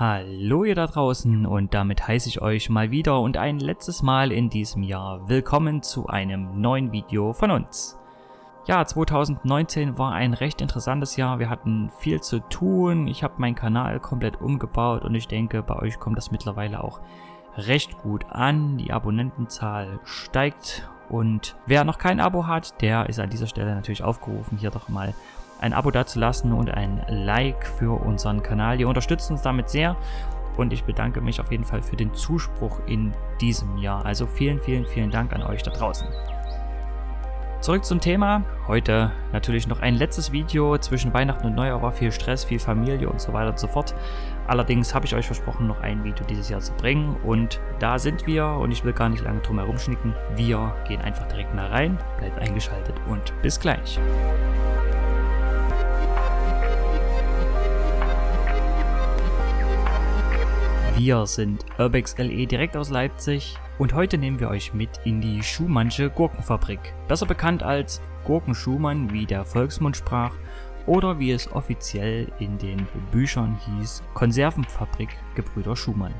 Hallo ihr da draußen und damit heiße ich euch mal wieder und ein letztes Mal in diesem Jahr willkommen zu einem neuen Video von uns. Ja, 2019 war ein recht interessantes Jahr, wir hatten viel zu tun, ich habe meinen Kanal komplett umgebaut und ich denke bei euch kommt das mittlerweile auch recht gut an, die Abonnentenzahl steigt und wer noch kein Abo hat, der ist an dieser Stelle natürlich aufgerufen, hier doch mal ein Abo dazulassen und ein Like für unseren Kanal. Ihr unterstützt uns damit sehr und ich bedanke mich auf jeden Fall für den Zuspruch in diesem Jahr. Also vielen, vielen, vielen Dank an euch da draußen. Zurück zum Thema. Heute natürlich noch ein letztes Video. Zwischen Weihnachten und Neujahr war viel Stress, viel Familie und so weiter und so fort. Allerdings habe ich euch versprochen, noch ein Video dieses Jahr zu bringen. Und da sind wir und ich will gar nicht lange drum herum schnicken. Wir gehen einfach direkt mal rein. Bleibt eingeschaltet und bis gleich. Wir sind Urbex LE direkt aus Leipzig und heute nehmen wir euch mit in die Schumannsche Gurkenfabrik, besser bekannt als Gurken Schumann, wie der Volksmund sprach, oder wie es offiziell in den Büchern hieß, Konservenfabrik Gebrüder Schumann.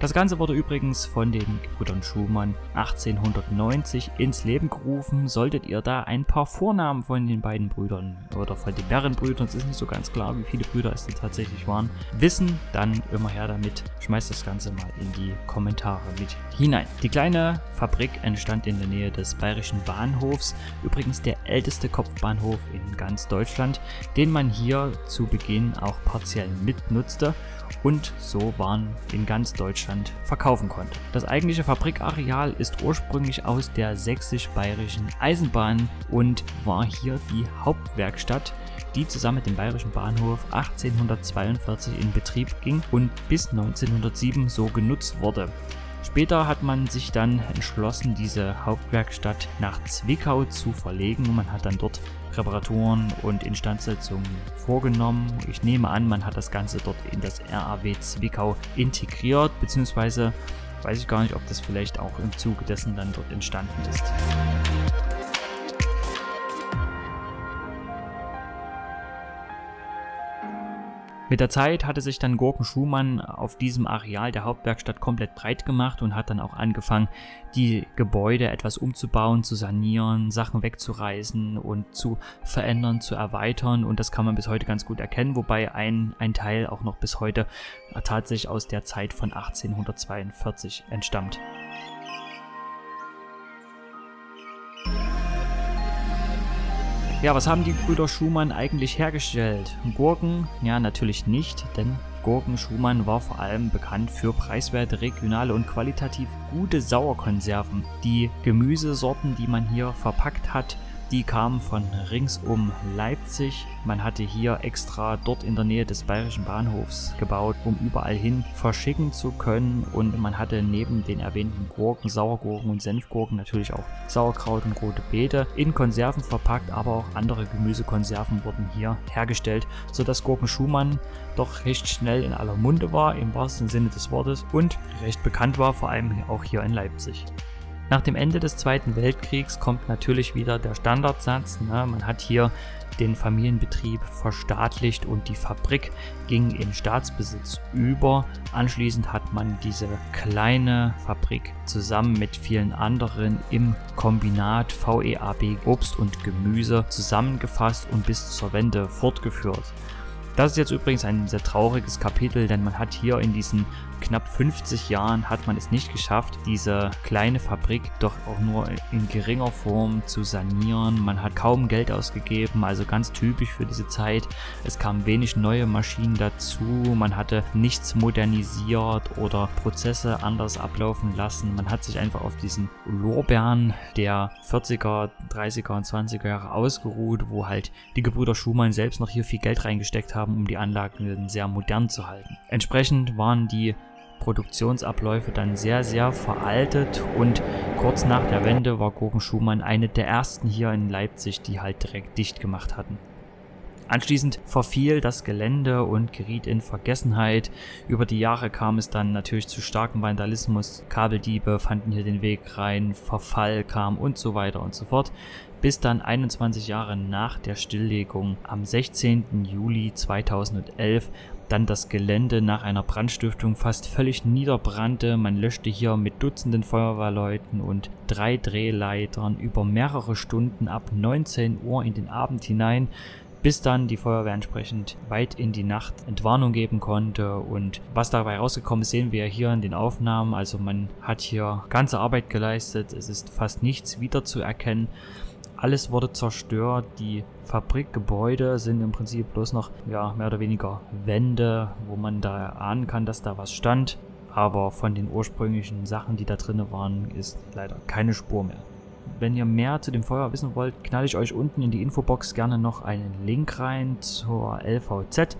Das Ganze wurde übrigens von den Brüdern Schumann 1890 ins Leben gerufen. Solltet ihr da ein paar Vornamen von den beiden Brüdern oder von den mehreren Brüdern, es ist nicht so ganz klar, wie viele Brüder es denn tatsächlich waren, wissen, dann immer her damit. Schmeißt das Ganze mal in die Kommentare mit hinein. Die kleine Fabrik entstand in der Nähe des Bayerischen Bahnhofs, übrigens der älteste Kopfbahnhof in ganz Deutschland, den man hier zu Beginn auch partiell mitnutzte und so Waren in ganz Deutschland verkaufen konnte. Das eigentliche Fabrikareal ist ursprünglich aus der sächsisch-bayerischen Eisenbahn und war hier die Hauptwerkstatt, die zusammen mit dem Bayerischen Bahnhof 1842 in Betrieb ging und bis 1907 so genutzt wurde. Später hat man sich dann entschlossen, diese Hauptwerkstatt nach Zwickau zu verlegen. Man hat dann dort Reparaturen und Instandsetzungen vorgenommen. Ich nehme an, man hat das Ganze dort in das RAW Zwickau integriert, beziehungsweise weiß ich gar nicht, ob das vielleicht auch im Zuge dessen dann dort entstanden ist. Mit der Zeit hatte sich dann Gurken Schumann auf diesem Areal der Hauptwerkstatt komplett breit gemacht und hat dann auch angefangen, die Gebäude etwas umzubauen, zu sanieren, Sachen wegzureißen und zu verändern, zu erweitern und das kann man bis heute ganz gut erkennen, wobei ein, ein Teil auch noch bis heute tatsächlich aus der Zeit von 1842 entstammt. Ja, was haben die Brüder Schumann eigentlich hergestellt? Gurken? Ja, natürlich nicht, denn Gurken Schumann war vor allem bekannt für preiswerte, regionale und qualitativ gute Sauerkonserven. Die Gemüsesorten, die man hier verpackt hat, die kamen von rings um Leipzig. Man hatte hier extra dort in der Nähe des bayerischen Bahnhofs gebaut, um überall hin verschicken zu können. Und man hatte neben den erwähnten Gurken, Sauergurken und Senfgurken natürlich auch Sauerkraut und rote Beete in Konserven verpackt, aber auch andere Gemüsekonserven wurden hier hergestellt, sodass Gurken Schumann doch recht schnell in aller Munde war, im wahrsten Sinne des Wortes, und recht bekannt war, vor allem auch hier in Leipzig. Nach dem Ende des Zweiten Weltkriegs kommt natürlich wieder der Standardsatz. Ne? Man hat hier den Familienbetrieb verstaatlicht und die Fabrik ging in Staatsbesitz über. Anschließend hat man diese kleine Fabrik zusammen mit vielen anderen im Kombinat VEAB Obst und Gemüse zusammengefasst und bis zur Wende fortgeführt. Das ist jetzt übrigens ein sehr trauriges Kapitel, denn man hat hier in diesen knapp 50 Jahren hat man es nicht geschafft, diese kleine Fabrik doch auch nur in geringer Form zu sanieren. Man hat kaum Geld ausgegeben, also ganz typisch für diese Zeit. Es kamen wenig neue Maschinen dazu, man hatte nichts modernisiert oder Prozesse anders ablaufen lassen. Man hat sich einfach auf diesen Lorbeeren der 40er, 30er und 20er Jahre ausgeruht, wo halt die Gebrüder Schumann selbst noch hier viel Geld reingesteckt haben, um die Anlagen sehr modern zu halten. Entsprechend waren die Produktionsabläufe dann sehr, sehr veraltet und kurz nach der Wende war Gurken Schumann eine der ersten hier in Leipzig, die halt direkt dicht gemacht hatten. Anschließend verfiel das Gelände und geriet in Vergessenheit. Über die Jahre kam es dann natürlich zu starkem Vandalismus, Kabeldiebe fanden hier den Weg rein, Verfall kam und so weiter und so fort, bis dann 21 Jahre nach der Stilllegung am 16. Juli 2011 dann das Gelände nach einer Brandstiftung fast völlig niederbrannte. Man löschte hier mit Dutzenden Feuerwehrleuten und drei Drehleitern über mehrere Stunden ab 19 Uhr in den Abend hinein bis dann die Feuerwehr entsprechend weit in die Nacht Entwarnung geben konnte. Und was dabei rausgekommen ist, sehen wir hier in den Aufnahmen, also man hat hier ganze Arbeit geleistet, es ist fast nichts wiederzuerkennen, alles wurde zerstört, die Fabrikgebäude sind im Prinzip bloß noch ja, mehr oder weniger Wände, wo man da ahnen kann, dass da was stand. Aber von den ursprünglichen Sachen, die da drin waren, ist leider keine Spur mehr. Wenn ihr mehr zu dem Feuer wissen wollt, knall ich euch unten in die Infobox gerne noch einen Link rein zur LVZ.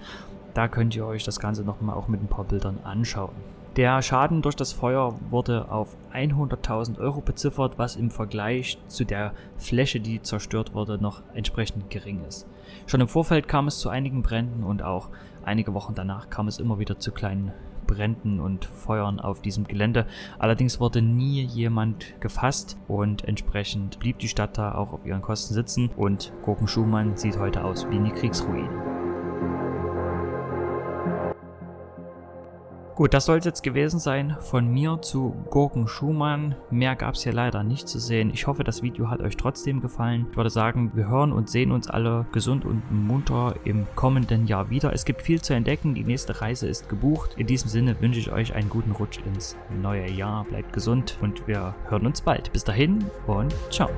Da könnt ihr euch das Ganze nochmal auch mit ein paar Bildern anschauen. Der Schaden durch das Feuer wurde auf 100.000 Euro beziffert, was im Vergleich zu der Fläche, die zerstört wurde, noch entsprechend gering ist. Schon im Vorfeld kam es zu einigen Bränden und auch einige Wochen danach kam es immer wieder zu kleinen Bränden und Feuern auf diesem Gelände. Allerdings wurde nie jemand gefasst und entsprechend blieb die Stadt da auch auf ihren Kosten sitzen und Gurken Schumann sieht heute aus wie eine Kriegsruine. Gut, das soll es jetzt gewesen sein von mir zu Gurken Schumann. Mehr gab es hier leider nicht zu sehen. Ich hoffe, das Video hat euch trotzdem gefallen. Ich würde sagen, wir hören und sehen uns alle gesund und munter im kommenden Jahr wieder. Es gibt viel zu entdecken. Die nächste Reise ist gebucht. In diesem Sinne wünsche ich euch einen guten Rutsch ins neue Jahr. Bleibt gesund und wir hören uns bald. Bis dahin und ciao.